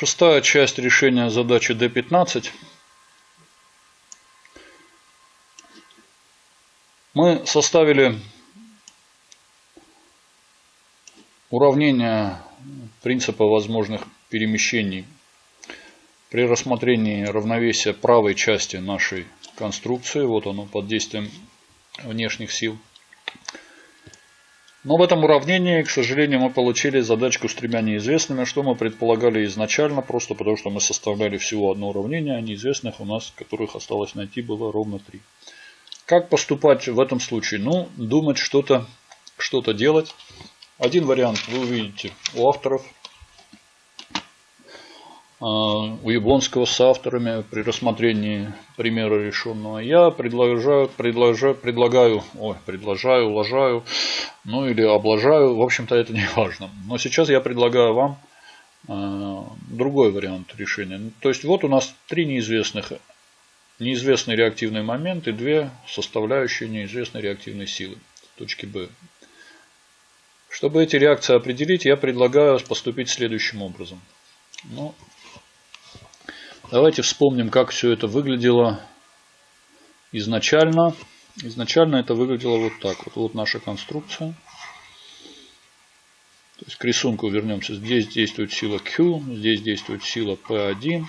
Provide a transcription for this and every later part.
Шестая часть решения задачи D15. Мы составили уравнение принципа возможных перемещений при рассмотрении равновесия правой части нашей конструкции. Вот оно под действием внешних сил. Но в этом уравнении, к сожалению, мы получили задачку с тремя неизвестными, что мы предполагали изначально, просто потому что мы составляли всего одно уравнение, а неизвестных у нас, которых осталось найти, было ровно три. Как поступать в этом случае? Ну, думать что-то что, -то, делать. Один вариант вы увидите у авторов у Яблонского с авторами при рассмотрении примера решенного. Я предлагаю, предлагаю, предлагаю, ой, предлагаю, уложаю, ну или облажаю, в общем-то это не важно. Но сейчас я предлагаю вам э, другой вариант решения. То есть вот у нас три неизвестных. Неизвестный реактивный момент и две составляющие неизвестной реактивной силы точки B. Чтобы эти реакции определить, я предлагаю поступить следующим образом. Ну, Давайте вспомним, как все это выглядело изначально. Изначально это выглядело вот так. Вот, вот наша конструкция. То есть к рисунку вернемся. Здесь действует сила Q, здесь действует сила P1,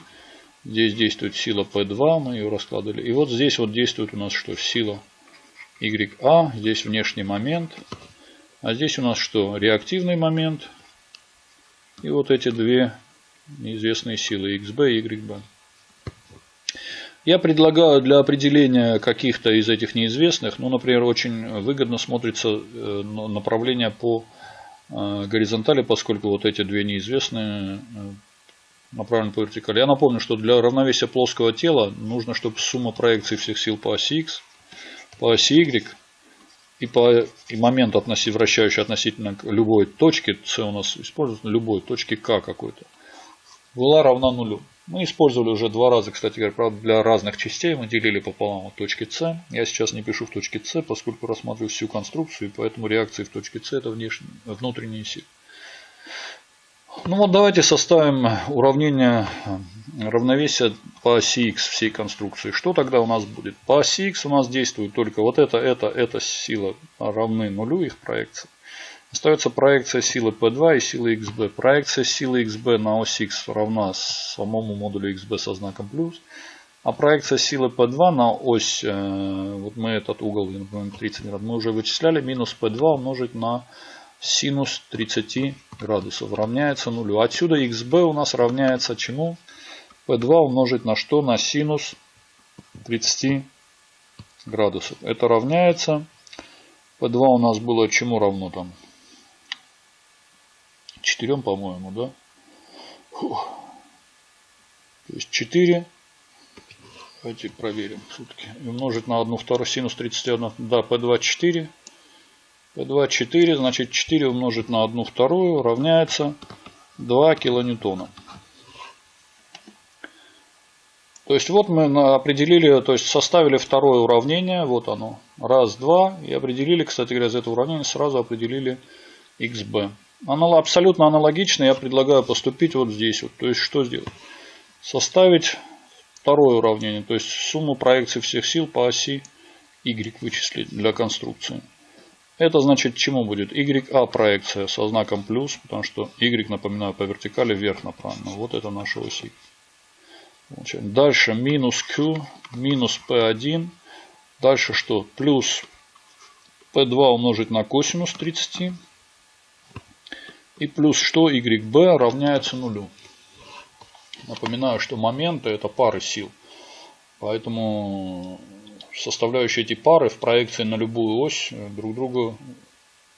здесь действует сила P2, мы ее раскладывали. И вот здесь вот действует у нас что? Сила YA, здесь внешний момент. А здесь у нас что? Реактивный момент. И вот эти две неизвестные силы XB и YB. Я предлагаю для определения каких-то из этих неизвестных, ну, например, очень выгодно смотрится э, направление по э, горизонтали, поскольку вот эти две неизвестные э, направлены по вертикали. Я напомню, что для равновесия плоского тела нужно, чтобы сумма проекций всех сил по оси X, по оси Y и, по, и момент относи, вращающий относительно любой точки, C у нас используется, любой точки К какой-то, была равна нулю. Мы использовали уже два раза, кстати говоря, правда, для разных частей. Мы делили пополам от точки С. Я сейчас не пишу в точке С, поскольку рассматриваю всю конструкцию, и поэтому реакции в точке С это внешние, внутренние силы. Ну вот давайте составим уравнение равновесия по оси X всей конструкции. Что тогда у нас будет? По оси X у нас действует только вот это, это, эта сила равны нулю их проекции. Остается проекция силы P2 и силы XB. Проекция силы XB на ось X равна самому модулю XB со знаком плюс. А проекция силы P2 на ось, э, вот мы этот угол, например, 30 градусов, мы уже вычисляли, минус P2 умножить на синус 30 градусов равняется нулю. Отсюда XB у нас равняется чему? P2 умножить на что? На синус 30 градусов. Это равняется. P2 у нас было чему равно там? Четырем, по-моему, да? Фух. То есть 4. Давайте проверим сутки. И умножить на 1 вторую синус 31. Да, P2 4. P2 4. Значит 4 умножить на 1 вторую равняется 2 килоньютона. То есть вот мы определили, то есть составили второе уравнение. Вот оно. Раз, два. И определили, кстати говоря, из этого уравнения сразу определили xb. Анал, абсолютно аналогично я предлагаю поступить вот здесь. Вот. То есть что сделать? Составить второе уравнение. То есть сумму проекций всех сил по оси y вычислить для конструкции. Это значит чему будет? YA проекция со знаком плюс, потому что Y, напоминаю, по вертикали вверх направлена. Вот это наша ось. Дальше минус Q, минус P1. Дальше что? Плюс P2 умножить на косинус 30. И плюс что YB равняется нулю. Напоминаю, что моменты это пары сил. Поэтому составляющие эти пары в проекции на любую ось друг друга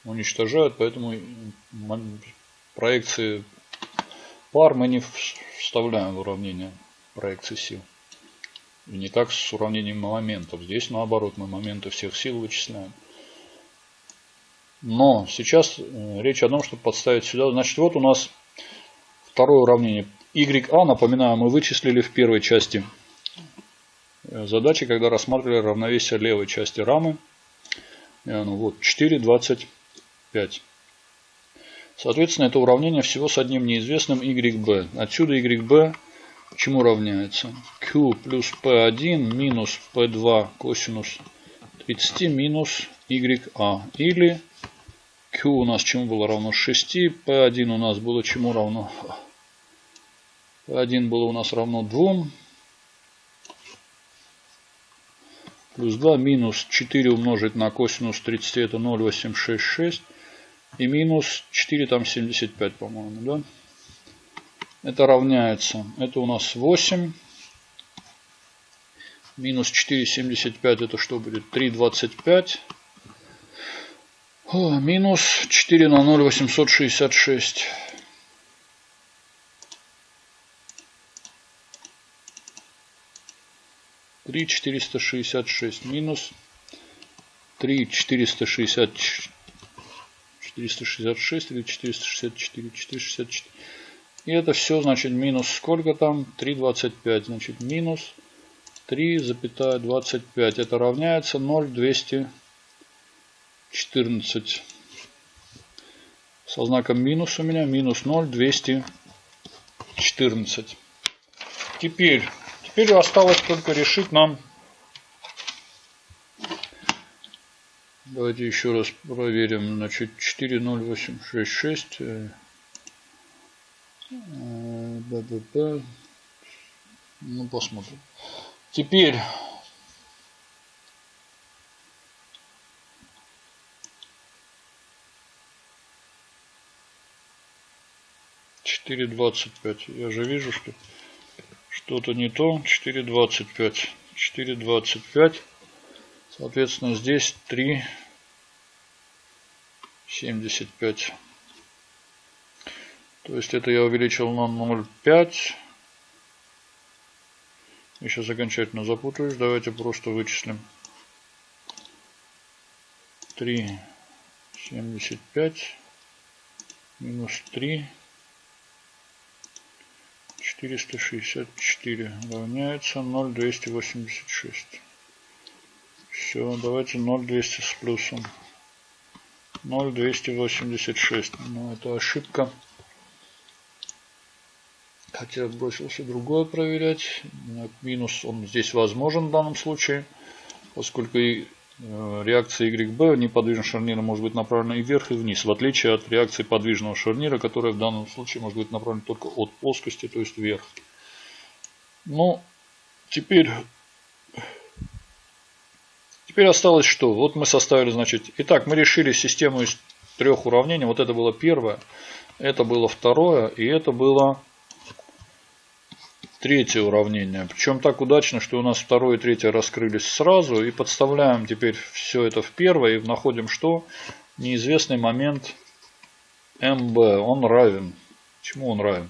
уничтожают. Поэтому проекции пар мы не вставляем в уравнение проекции сил. И не как с уравнением моментов. Здесь наоборот мы моменты всех сил вычисляем. Но сейчас э, речь о том, чтобы подставить сюда. Значит, вот у нас второе уравнение. YA, напоминаю, мы вычислили в первой части э, задачи, когда рассматривали равновесие левой части рамы. И оно вот 4,25. Соответственно, это уравнение всего с одним неизвестным YB. Отсюда YB чему равняется? Q плюс P1 минус P2 косинус 30 минус YA. Или Q у нас чему было равно 6, P1 у нас было чему равно? P1 было у нас равно 2. Плюс 2 минус 4 умножить на косинус 30 это 0,866. И минус 4 там 75 по-моему, да? Это равняется, это у нас 8. Минус 4,75 это что будет? 3,25. Минус 4 на 0, 866. Три четыреста шестьдесят шесть минус три четыреста шестьдесят четыреста шестьдесят шесть или четыреста шестьдесят четыре четыреста шестьдесят четыре и это все, значит, минус сколько там? 3,25. Значит, минус 3,25. Это равняется 0,214. Со знаком минус у меня минус 0,214. Теперь, теперь осталось только решить нам Давайте еще раз проверим. Значит, 40866 ББП. Ну, посмотрим. Теперь четыре двадцать пять. Я же вижу, что что-то не то. Четыре двадцать пять. Четыре двадцать пять. Соответственно, здесь три семьдесят пять. То есть это я увеличил на 0,5. Я сейчас окончательно запутаюсь. Давайте просто вычислим. 3,75 минус 3. 464 равняется 0,286. Все, давайте 0,200 с плюсом. 0,286. Ну, это ошибка. Хотя бросился другое проверять. Минус он здесь возможен в данном случае, поскольку реакция YB неподвижного шарнира может быть направлена и вверх, и вниз, в отличие от реакции подвижного шарнира, которая в данном случае может быть направлена только от плоскости, то есть вверх. Ну, теперь, теперь осталось что? Вот мы составили, значит, итак, мы решили систему из трех уравнений. Вот это было первое, это было второе, и это было третье уравнение. Причем так удачно, что у нас второе и третье раскрылись сразу. И подставляем теперь все это в первое. И находим что? Неизвестный момент МБ. Он равен. Чему он равен?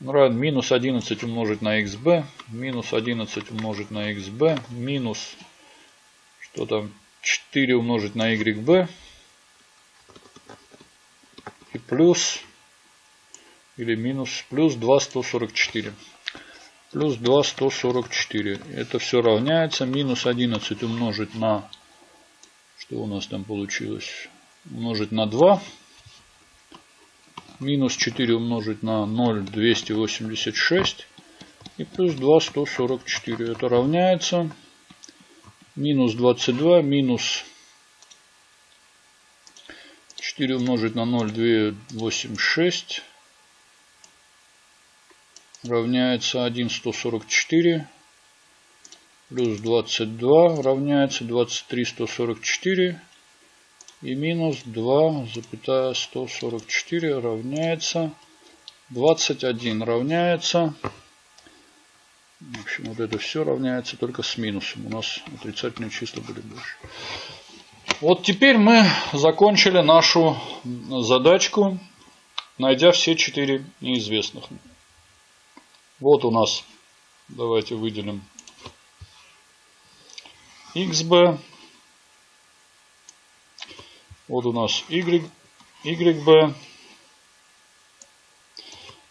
Он равен минус 11 умножить на xb. Минус 11 умножить на xb. Минус что там? 4 умножить на yb. И плюс или минус плюс 2 144 плюс 2 144. Это все равняется минус 11 умножить на что у нас там получилось? Умножить на 2. Минус 4 умножить на 0 286. И плюс 2 144. Это равняется минус 22 минус 4 умножить на 0 286 равняется 1,144 плюс 22 равняется 23,144 и минус 2,144 равняется 21 равняется. В общем вот это все равняется только с минусом. У нас отрицательные числа были больше. Вот теперь мы закончили нашу задачку найдя все четыре неизвестных вот у нас, давайте выделим xb. Вот у нас y, yb.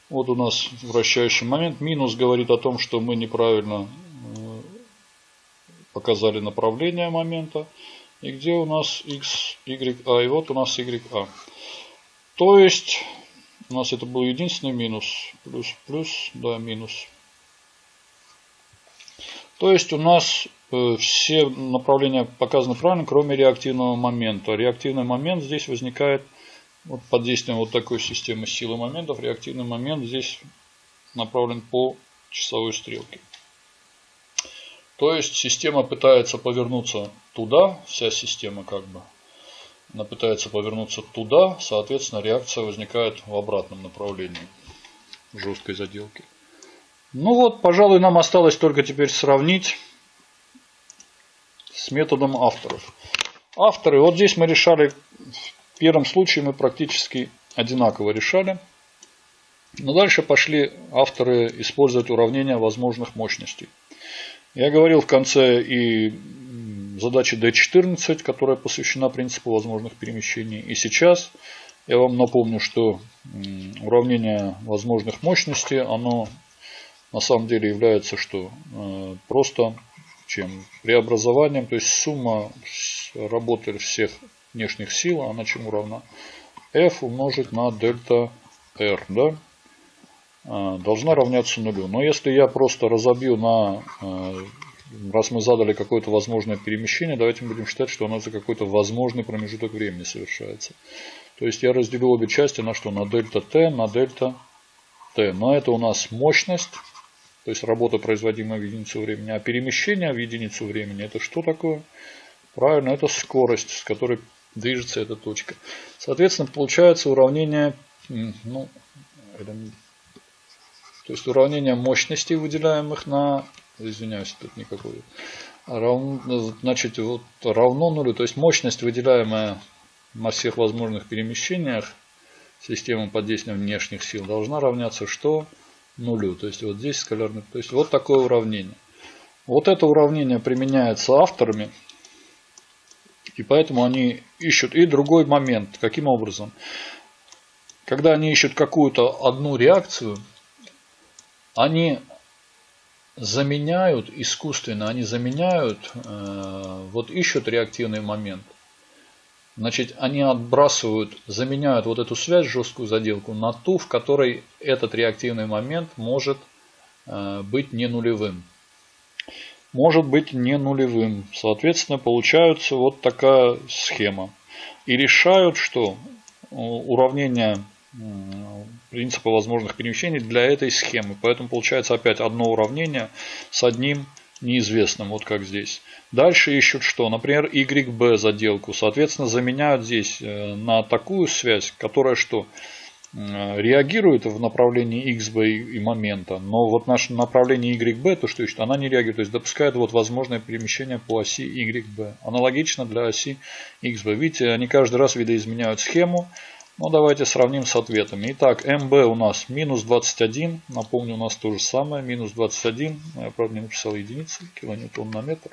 Вот у нас вращающий момент. Минус говорит о том, что мы неправильно э, показали направление момента. И где у нас x, y, а. И вот у нас y, а. То есть у нас это был единственный минус. Плюс, плюс, да, минус. То есть у нас э, все направления показаны правильно, кроме реактивного момента. Реактивный момент здесь возникает вот под действием вот такой системы силы моментов. Реактивный момент здесь направлен по часовой стрелке. То есть система пытается повернуться туда, вся система как бы, она пытается повернуться туда, соответственно реакция возникает в обратном направлении жесткой заделки. Ну вот, пожалуй, нам осталось только теперь сравнить с методом авторов. Авторы, вот здесь мы решали, в первом случае мы практически одинаково решали. Но дальше пошли авторы использовать уравнения возможных мощностей. Я говорил в конце и задачи D14, которая посвящена принципу возможных перемещений. И сейчас я вам напомню, что уравнение возможных мощностей, оно на самом деле является что? Э, просто чем? Преобразованием, то есть сумма работы всех внешних сил, она чему равна? F умножить на дельта R, да? Э, должна равняться нулю. Но если я просто разобью на, э, раз мы задали какое-то возможное перемещение, давайте мы будем считать, что оно за какой-то возможный промежуток времени совершается. То есть я разделю обе части на что? На дельта t, на дельта t. Но это у нас мощность, то есть работа, производимая в единицу времени. А перемещение в единицу времени, это что такое? Правильно, это скорость, с которой движется эта точка. Соответственно, получается уравнение, ну, то есть уравнение мощностей, выделяемых на, извиняюсь, тут никакой, равно, значит, вот равно нулю. То есть мощность, выделяемая на всех возможных перемещениях системы под действием внешних сил, должна равняться что? Нулю. То есть вот здесь скалярный. То есть вот такое уравнение. Вот это уравнение применяется авторами. И поэтому они ищут. И другой момент. Каким образом? Когда они ищут какую-то одну реакцию, они заменяют искусственно, они заменяют, э, вот ищут реактивный момент. Значит, они отбрасывают, заменяют вот эту связь, жесткую заделку, на ту, в которой этот реактивный момент может э, быть не нулевым. Может быть не нулевым. Соответственно, получается вот такая схема. И решают, что уравнение принципа возможных перемещений для этой схемы. Поэтому получается опять одно уравнение с одним неизвестным, вот как здесь. Дальше ищут что? Например, YB заделку. Соответственно, заменяют здесь э, на такую связь, которая что? Э, реагирует в направлении XB и момента, но вот наше направление YB, то что ищет, она не реагирует, то есть допускает вот возможное перемещение по оси YB. Аналогично для оси XB. Видите, они каждый раз видоизменяют схему, ну, давайте сравним с ответами. Итак, МБ у нас минус 21. Напомню, у нас то же самое. Минус 21. Я, правда, не написал единицы. Килоньютон на метр.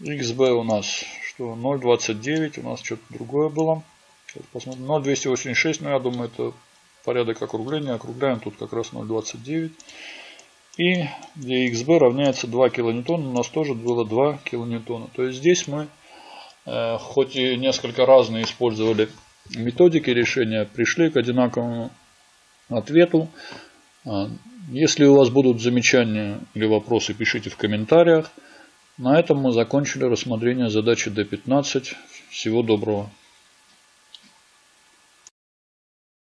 XB у нас что? 0,29. У нас что-то другое было. Сейчас посмотрим. 0,286. Ну, я думаю, это порядок округления. Округляем тут как раз 0,29. И где XB равняется 2 килоньютона, у нас тоже было 2 килоньютона. То есть здесь мы хоть и несколько разные использовали методики решения, пришли к одинаковому ответу. А, если у вас будут замечания или вопросы, пишите в комментариях. На этом мы закончили рассмотрение задачи D15. Всего доброго.